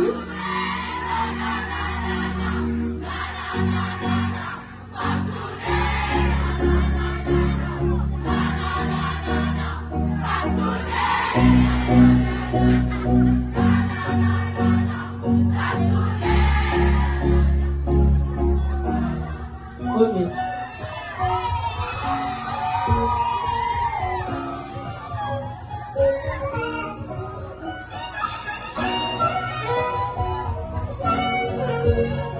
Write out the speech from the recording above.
quyết Thank you. Música